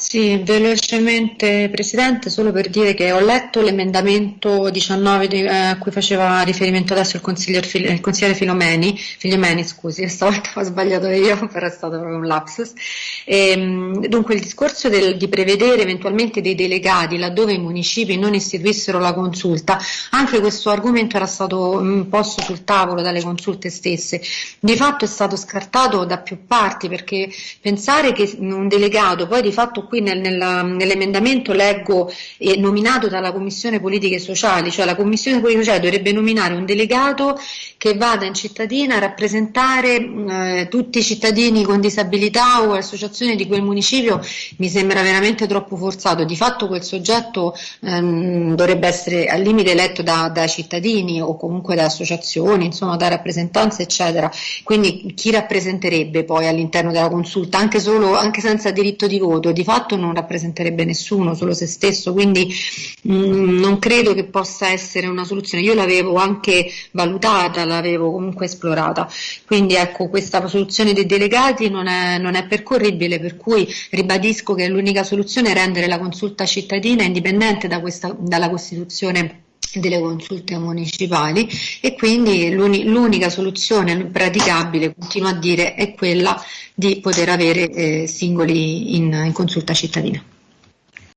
Sì, velocemente Presidente, solo per dire che ho letto l'emendamento 19 di- eh, a cui faceva riferimento adesso il consigliere, il consigliere Filomeni, Figliomeni, scusi, stavolta ho sbagliato io, però è stato proprio un lapsus. Ehm, dunque il discorso del- di prevedere eventualmente dei delegati laddove i municipi non istituissero la consulta, anche questo argomento era stato mm, posto sul tavolo dalle consulte stesse. Di fatto è stato scartato da più parti perché pensare che un delegato poi di fatto qui nel, nella, nell'emendamento leggo eh, nominato dalla Commissione Politiche Sociali, cioè la Commissione Politiche Sociali dovrebbe nominare un delegato che vada in cittadina a rappresentare eh, tutti i cittadini con disabilità o associazioni di quel municipio, mi sembra veramente troppo forzato. Di fatto quel soggetto ehm, dovrebbe essere al limite eletto da, da cittadini o comunque da associazioni, insomma da rappresentanze eccetera. Quindi chi rappresenterebbe poi all'interno della consulta, anche, solo, anche senza diritto di voto? Di fatto non rappresenterebbe nessuno, solo se stesso, quindi mh, non credo che possa essere una soluzione. Io l'avevo anche valutata, l'avevo comunque esplorata, quindi ecco questa soluzione dei delegati non è, non è percorribile, per cui ribadisco che l'unica soluzione è rendere la consulta cittadina indipendente da questa, dalla Costituzione delle consulte municipali e quindi l'unica soluzione praticabile, continuo a dire, è quella di poter avere eh, singoli in, in consulta cittadina.